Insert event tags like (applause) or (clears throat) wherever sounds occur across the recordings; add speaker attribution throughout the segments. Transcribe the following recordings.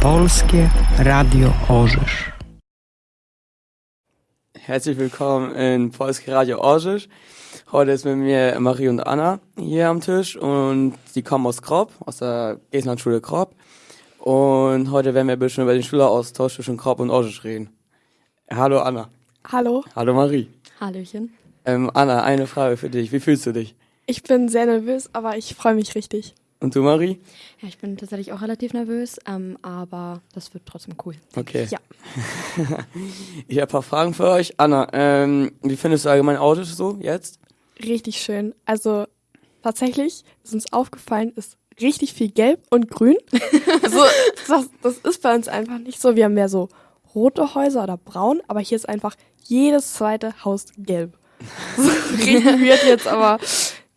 Speaker 1: Polskie Radio Orzysz.
Speaker 2: Herzlich willkommen in Polskie Radio Orzysz. Heute ist mit mir Marie und Anna hier am Tisch und die kommen aus Kropp, aus der Gesenlandschule Kropp. Und heute werden wir ein bisschen über den Schüleraustausch zwischen Kropp und Orzysz reden. Hallo Anna.
Speaker 3: Hallo.
Speaker 2: Hallo Marie.
Speaker 4: Hallöchen.
Speaker 2: Ähm, Anna, eine Frage für dich. Wie fühlst du dich?
Speaker 3: Ich bin sehr nervös, aber ich freue mich richtig.
Speaker 2: Und du, Marie?
Speaker 4: Ja, ich bin tatsächlich auch relativ nervös, ähm, aber das wird trotzdem cool.
Speaker 2: Okay.
Speaker 3: Ja. (laughs)
Speaker 2: ich habe ein paar Fragen für euch. Anna, ähm, wie findest du allgemein Autos so jetzt?
Speaker 3: Richtig schön. Also tatsächlich ist uns aufgefallen, ist richtig viel Gelb und Grün. (laughs) also das, das ist bei uns einfach nicht so. Wir haben mehr so rote Häuser oder braun, aber hier ist einfach jedes zweite Haus gelb. (laughs) So richtig weird jetzt, aber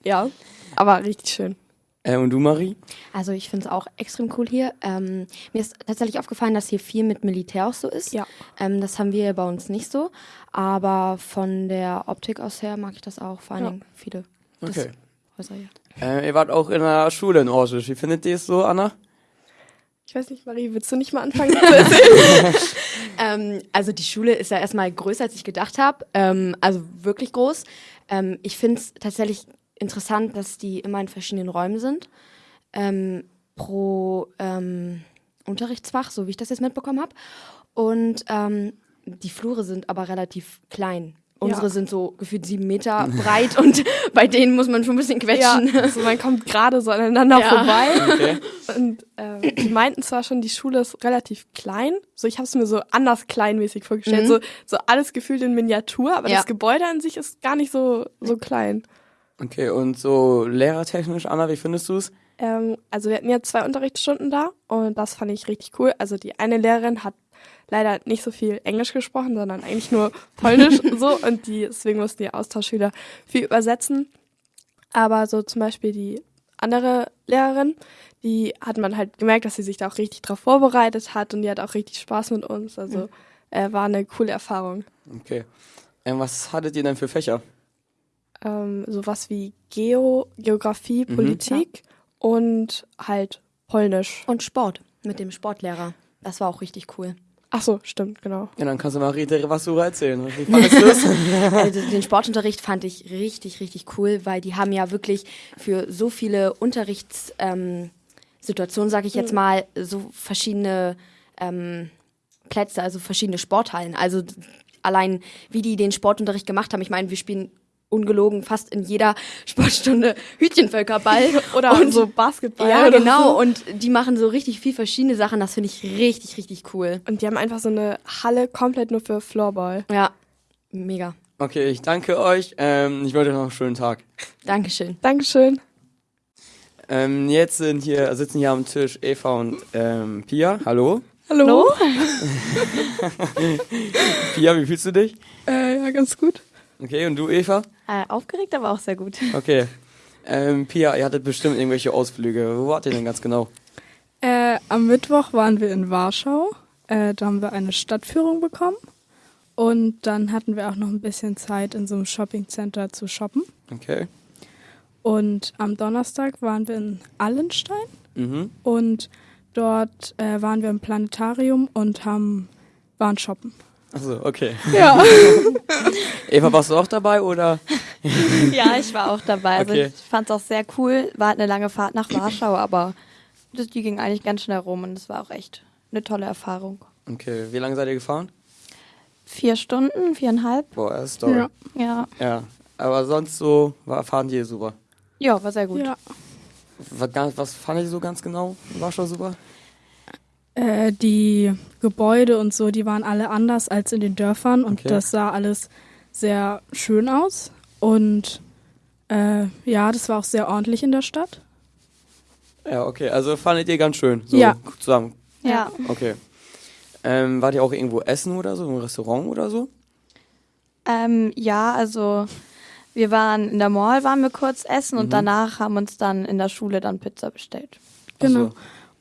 Speaker 3: ja, aber richtig schön.
Speaker 2: Äh, und du, Marie?
Speaker 4: Also ich finde es auch extrem cool hier. Ähm, mir ist tatsächlich aufgefallen, dass hier viel mit Militär auch so ist.
Speaker 3: Ja.
Speaker 4: Ähm, das haben wir bei uns nicht so. Aber von der Optik aus her mag ich das auch. Vor allen
Speaker 3: Ja.
Speaker 4: Dingen viele
Speaker 2: Okay.
Speaker 4: Häuser hier.
Speaker 2: Äh, ihr wart auch in der Schule in Orsisch. Wie findet ihr es so, Anna?
Speaker 3: Ich weiß nicht, Marie, willst du nicht mal anfangen zu (laughs) erzählen? (laughs)
Speaker 4: Ähm, also die Schule ist ja erstmal größer, als ich gedacht habe. Ähm, also wirklich groß. Ähm, ich finde es tatsächlich interessant, dass die immer in verschiedenen Räumen sind. Ähm, pro ähm, Unterrichtsfach, so wie ich das jetzt mitbekommen habe. Und ähm, die Flure sind aber relativ klein. Unsere
Speaker 3: Ja.
Speaker 4: sind so gefühlt sieben Meter (laughs) breit und (laughs) bei denen muss man schon ein bisschen
Speaker 3: ja,
Speaker 4: quetschen.
Speaker 3: also man kommt gerade so aneinander (laughs)
Speaker 4: Ja.
Speaker 3: vorbei.
Speaker 2: Okay.
Speaker 3: Und ähm, die meinten zwar schon, die Schule ist relativ klein. So, ich habe es mir so anders kleinmäßig vorgestellt.
Speaker 4: Mhm.
Speaker 3: So, so alles gefühlt in Miniatur, aber
Speaker 4: Ja.
Speaker 3: das Gebäude an sich ist gar nicht so, so klein.
Speaker 2: Okay, und so lehrertechnisch, Anna, wie findest du es?
Speaker 3: Ähm, also wir hatten ja zwei Unterrichtsstunden da und das fand ich richtig cool. Also die eine Lehrerin hat leider nicht so viel Englisch gesprochen, sondern eigentlich nur Polnisch (laughs) so und die, deswegen mussten die Austauschschüler viel übersetzen. Aber so zum Beispiel die andere Lehrerin, die hat man halt gemerkt, dass sie sich da auch richtig drauf vorbereitet hat und die hat auch richtig Spaß mit uns. Also äh, war eine coole Erfahrung.
Speaker 2: Okay. Ähm, was hattet ihr denn für Fächer?
Speaker 3: Ähm, sowas wie Geo, Geografie,
Speaker 2: Mhm.
Speaker 3: Politik und halt Polnisch.
Speaker 4: Und Sport mit dem Sportlehrer. Das war auch richtig cool.
Speaker 3: Ach so, stimmt, genau.
Speaker 2: Ja, dann kannst du direkt was darüber erzählen. Wie (laughs) fandest du es? (laughs)
Speaker 4: Also den Sportunterricht fand ich richtig, richtig cool, weil die haben ja wirklich für so viele Unterrichtssituationen, ähm, Situationen, sag ich jetzt mal, so verschiedene ähm, Plätze, also verschiedene Sporthallen. Also allein, wie die den Sportunterricht gemacht haben. Ich meine, wir spielen ungelogen fast in jeder (laughs) Sportstunde Hütchenvölkerball. (laughs)
Speaker 3: Oder
Speaker 4: Und-
Speaker 3: so Basketball.
Speaker 4: Ja,
Speaker 3: oder
Speaker 4: genau.
Speaker 3: So.
Speaker 4: Und die machen so richtig viel verschiedene Sachen. Das finde ich richtig, richtig cool.
Speaker 3: Und die haben einfach so eine Halle komplett nur für Floorball.
Speaker 4: Ja, mega.
Speaker 2: Okay, ich danke euch. Ähm, ich wünsche euch noch einen schönen Tag.
Speaker 4: Dankeschön.
Speaker 3: Dankeschön.
Speaker 2: Ähm, jetzt sind hier, sitzen hier am Tisch Eva und ähm, Pia. Hallo.
Speaker 3: Hallo. (laughs)
Speaker 2: Pia, wie fühlst du dich?
Speaker 3: Äh, ja, ganz gut.
Speaker 2: Okay, und du, Eva?
Speaker 5: Äh, aufgeregt, aber auch sehr gut. (laughs)
Speaker 2: Okay. Ähm, Pia, ihr hattet bestimmt irgendwelche Ausflüge. Wo wart ihr denn ganz genau?
Speaker 6: Äh, am Mittwoch waren wir in Warschau. Äh, da haben wir eine Stadtführung bekommen. Und dann hatten wir auch noch ein bisschen Zeit, in so einem Shoppingcenter zu shoppen.
Speaker 2: Okay.
Speaker 6: Und am Donnerstag waren wir in Allenstein.
Speaker 2: Mhm.
Speaker 6: Und dort äh, waren wir im Planetarium und haben, waren shoppen.
Speaker 2: Achso, okay.
Speaker 6: Ja. (laughs)
Speaker 2: Eva, warst du auch dabei oder? (laughs)
Speaker 5: ja, ich war auch dabei. Also
Speaker 2: Okay.
Speaker 5: ich fand es auch sehr cool. War halt eine lange Fahrt nach Warschau, aber das, die ging eigentlich ganz schnell rum und es war auch echt eine tolle Erfahrung.
Speaker 2: Okay, wie lange seid ihr gefahren?
Speaker 5: Vier Stunden, viereinhalb.
Speaker 2: Boah, das ist toll.
Speaker 6: Ja.
Speaker 5: Ja,
Speaker 2: Ja. Aber sonst so war, fahren die super.
Speaker 5: ja war sehr gut.
Speaker 6: ja.
Speaker 2: Was, was fand ich so ganz genau? War schon super?
Speaker 6: Äh, die Gebäude und so, die waren alle anders als in den Dörfern und
Speaker 2: Okay.
Speaker 6: das sah alles sehr schön aus. Und äh, ja, das war auch sehr ordentlich in der Stadt.
Speaker 2: Ja, okay. Also fandet ihr ganz schön. So
Speaker 6: Ja.
Speaker 2: zusammen.
Speaker 5: Ja.
Speaker 2: Okay. Ähm, wart ihr auch irgendwo essen oder so? Im Restaurant oder so?
Speaker 5: Ähm, ja, also wir waren in der Mall, waren wir kurz essen und
Speaker 2: Mhm.
Speaker 5: danach haben uns dann in der Schule dann Pizza bestellt.
Speaker 6: Genau.
Speaker 2: So.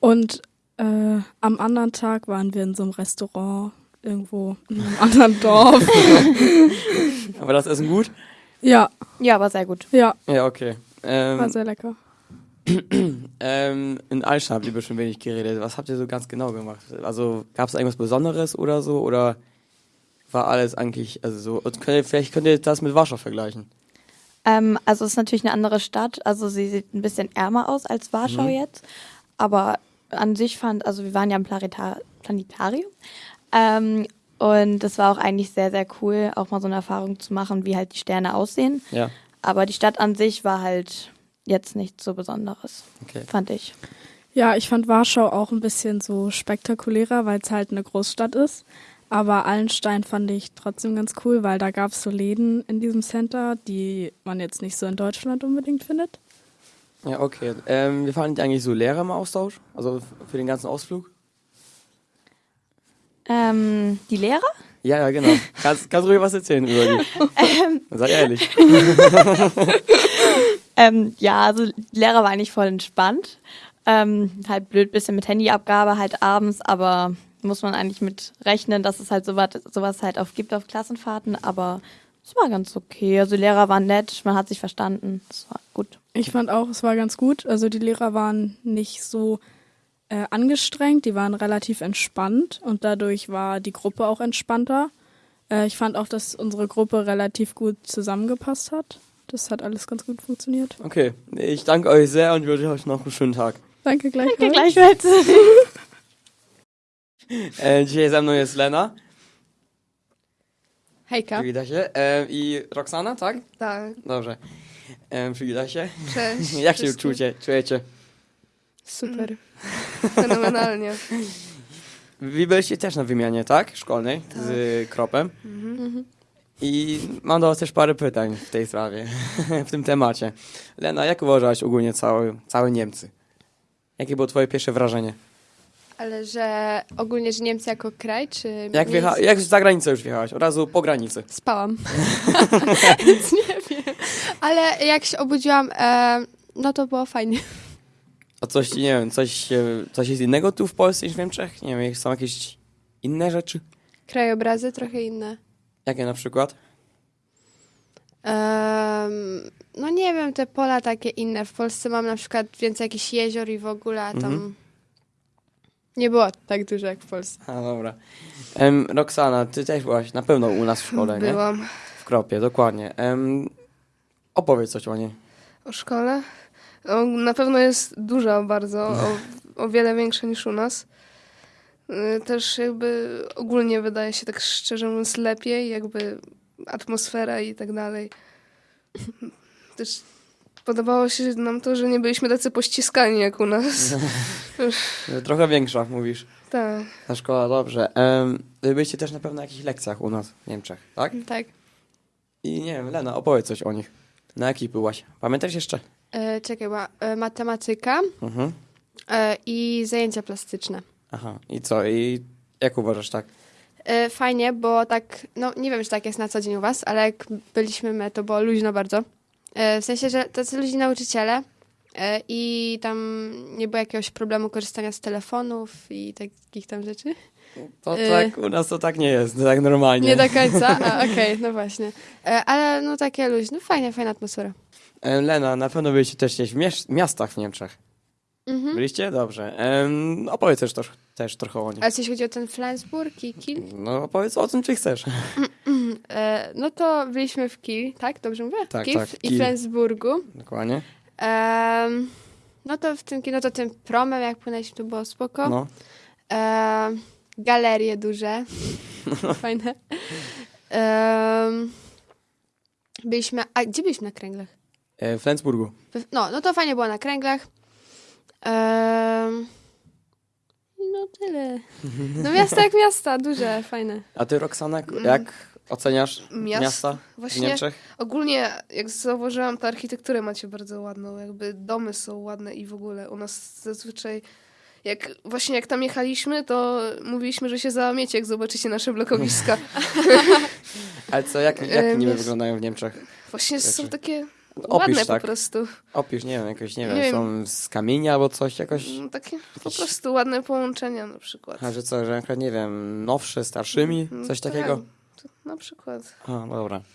Speaker 6: Und äh, am anderen Tag waren wir in so einem Restaurant irgendwo in einem anderen Dorf. (laughs)
Speaker 2: Aber das Essen gut?
Speaker 6: ja,
Speaker 5: Ja, war sehr gut.
Speaker 6: ja,
Speaker 2: Ja, okay.
Speaker 6: war
Speaker 2: Ähm,
Speaker 6: sehr lecker. (clears throat)
Speaker 2: Ähm, in Altstadt habt ihr bestimmt wenig geredet. Was habt ihr so ganz genau gemacht? Also gab es irgendwas Besonderes oder so? Oder war alles eigentlich, also so, und könnt ihr, vielleicht könnt ihr das mit Warschau vergleichen.
Speaker 5: Ähm, also es ist natürlich eine andere Stadt. Also sie sieht ein bisschen ärmer aus als Warschau
Speaker 2: Mhm.
Speaker 5: jetzt. Aber an sich fand, also wir waren ja im Planeta Planetarium. Ähm, und das war auch eigentlich sehr, sehr cool, auch mal so eine Erfahrung zu machen, wie halt die Sterne aussehen.
Speaker 2: Ja,
Speaker 5: Aber die Stadt an sich war halt jetzt nichts so Besonderes,
Speaker 2: okay.
Speaker 5: fand ich.
Speaker 6: Ja, ich fand Warschau auch ein bisschen so spektakulärer, weil es halt eine Großstadt ist. Aber Allenstein fand ich trotzdem ganz cool, weil da gab es so Läden in diesem Center, die man jetzt nicht so in Deutschland unbedingt findet.
Speaker 2: Ja, okay. Ähm, wie fanden die eigentlich so Lehrer im Austausch? Also für den ganzen Ausflug?
Speaker 5: Ähm, die Lehrer?
Speaker 2: Ja, ja, genau. Kannst, (laughs) kannst ruhig was erzählen über die. Sei ehrlich. (laughs)
Speaker 5: Ähm, ja, also die Lehrer war eigentlich voll entspannt. Ähm, halt blöd bisschen mit Handyabgabe halt abends, aber muss man eigentlich mit rechnen, dass es halt sowas, sowas halt auf gibt auf Klassenfahrten, aber es war ganz okay. Also die Lehrer waren nett, man hat sich verstanden. Es war gut.
Speaker 6: Ich fand auch, es war ganz gut. Also die Lehrer waren nicht so äh, angestrengt, die waren relativ entspannt und dadurch war die Gruppe auch entspannter. Äh, ich fand auch, dass unsere Gruppe relativ gut zusammengepasst hat. Das hat alles ganz gut funktioniert.
Speaker 2: Okay, ich danke euch sehr und wünsche euch noch einen schönen Tag.
Speaker 6: Danke gleichfalls.
Speaker 5: Gleichfalls.
Speaker 2: E, dzisiaj ze mną jest Lena,
Speaker 7: Hejka.
Speaker 2: przywita się, e, i Roxana, tak?
Speaker 7: Tak,
Speaker 2: Dobrze. E, przywita się.
Speaker 7: cześć. (laughs)
Speaker 2: Jak się
Speaker 7: wszystkim.
Speaker 2: czujecie? czujecie?
Speaker 7: Super. (laughs) (laughs) Fenomenalnie.
Speaker 2: Wy byliście też na wymianie, tak? Szkolnej z Kropem. I mam do was też parę pytań w tej sprawie, w tym temacie. Lena, jak uważałaś ogólnie cały, całe Niemcy? Jakie było twoje pierwsze wrażenie?
Speaker 7: Ale że ogólnie, że Niemcy jako kraj, czy...
Speaker 2: Jak, wjecha- jak za granicę już wjechałaś? Od razu po granicy.
Speaker 7: Spałam. (laughs) (laughs) Więc nie wiem. Ale jak się obudziłam, e, no to było fajnie.
Speaker 2: A coś, nie wiem, coś, e, coś jest innego tu w Polsce niż w Niemczech? Nie wiem, są jakieś inne rzeczy?
Speaker 7: Krajobrazy trochę inne.
Speaker 2: Jakie na przykład?
Speaker 7: Em, no nie wiem, te pola takie inne. W Polsce mam na przykład więcej jakichś jezior i w ogóle, a tam
Speaker 2: Mhm.
Speaker 7: Nie było tak dużo jak w Polsce.
Speaker 2: A dobra. Em, Roxana, ty też byłaś na pewno u nas w szkole, nie?
Speaker 8: Byłam
Speaker 2: W Kropie, dokładnie. Em, opowiedz coś o niej.
Speaker 8: o szkole. O, na pewno jest duża bardzo, o, o wiele większa niż u nas. Y, Też jakby ogólnie wydaje się tak szczerze mówiąc lepiej, jakby atmosfera i tak dalej. Też podobało się nam to, że nie byliśmy tacy pościskani jak u nas. (laughs)
Speaker 2: Trochę większa, mówisz.
Speaker 8: tak.
Speaker 2: Ta szkoła, dobrze. Um, byliście też na pewno na jakichś lekcjach u nas w Niemczech, tak?
Speaker 7: Tak.
Speaker 2: I nie wiem, Lena, opowiedz coś o nich. Na jakich byłaś? Pamiętasz jeszcze?
Speaker 7: E, czekaj, była e, matematyka
Speaker 2: Mhm.
Speaker 7: e, i zajęcia plastyczne.
Speaker 2: Aha, i co? I jak uważasz, tak?
Speaker 7: E, fajnie, bo tak, no nie wiem, czy tak jest na co dzień u was, ale jak byliśmy my, to było luźno bardzo. E, w sensie, że tacy luźni nauczyciele e, i tam nie było jakiegoś problemu korzystania z telefonów i takich tam rzeczy.
Speaker 2: To
Speaker 7: Y.
Speaker 2: tak, u nas to tak nie jest, tak normalnie.
Speaker 7: Nie do końca, okej, no właśnie. E, ale no takie luźne, fajnie, fajna atmosfera.
Speaker 2: Em, Lena, na pewno byliście też gdzieś w miastach w Niemczech.
Speaker 7: Mhm.
Speaker 2: Byliście? Dobrze. Em, opowiedz też, też, też trochę o nich.
Speaker 7: Ale coś chodzi o ten Flensburg i Kiel?
Speaker 2: No opowiedz o tym, czy chcesz.
Speaker 7: E, no to byliśmy w Kiel, tak? Dobrze mówię?
Speaker 2: Tak,
Speaker 7: Kiel
Speaker 2: tak,
Speaker 7: I
Speaker 2: Kiel.
Speaker 7: Flensburgu.
Speaker 2: Dokładnie.
Speaker 7: Em, no to w tym, no to tym promem, jak płynęliśmy, to było spoko.
Speaker 2: No.
Speaker 7: Em, galerie duże. (laughs) Fajne. Byliśmy, a gdzie byliśmy na kręglach?
Speaker 2: E, w Flensburgu.
Speaker 7: No, no to fajnie było na kręglach. Em, no tyle. No miasta jak miasta, duże, fajne.
Speaker 2: A ty, Roxana, jak oceniasz
Speaker 8: Miast-
Speaker 2: miasta w
Speaker 8: Właśnie
Speaker 2: Niemczech?
Speaker 8: ogólnie, jak zauważyłam, to architekturę macie bardzo ładną. Jakby domy są ładne i w ogóle u nas zazwyczaj. Jak, właśnie jak tam jechaliśmy, to mówiliśmy, że się załamiecie, jak zobaczycie nasze blokowiska. (laughs)
Speaker 2: Ale co, jak, jak (laughs)
Speaker 8: E,
Speaker 2: niby
Speaker 8: miast-
Speaker 2: wyglądają w Niemczech?
Speaker 8: Właśnie są
Speaker 2: Rzeczy.
Speaker 8: takie
Speaker 2: Opisz
Speaker 8: ładne
Speaker 2: tak.
Speaker 8: po prostu.
Speaker 2: Opisz, nie wiem, jakoś, nie wiem,
Speaker 8: Nie wiem.
Speaker 2: są z kamienia albo coś, jakoś...
Speaker 8: Mm, Takie po
Speaker 2: Jakieś-
Speaker 8: prostu ładne połączenia na przykład.
Speaker 2: A że co, że przykład, nie wiem, nowsze, starszymi,
Speaker 8: Mm,
Speaker 2: coś
Speaker 8: tak,
Speaker 2: takiego?
Speaker 8: Na przykład.
Speaker 2: A, no dobra. (laughs)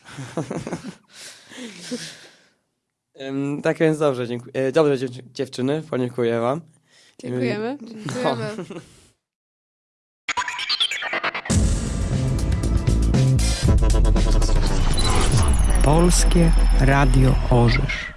Speaker 2: Tak więc dobrze, dziękuję. E, dobrze dziew- dziewczyny, podziękuję wam.
Speaker 7: Dziękujemy.
Speaker 8: Dziękujemy.
Speaker 1: Polskie Radio Orzysz.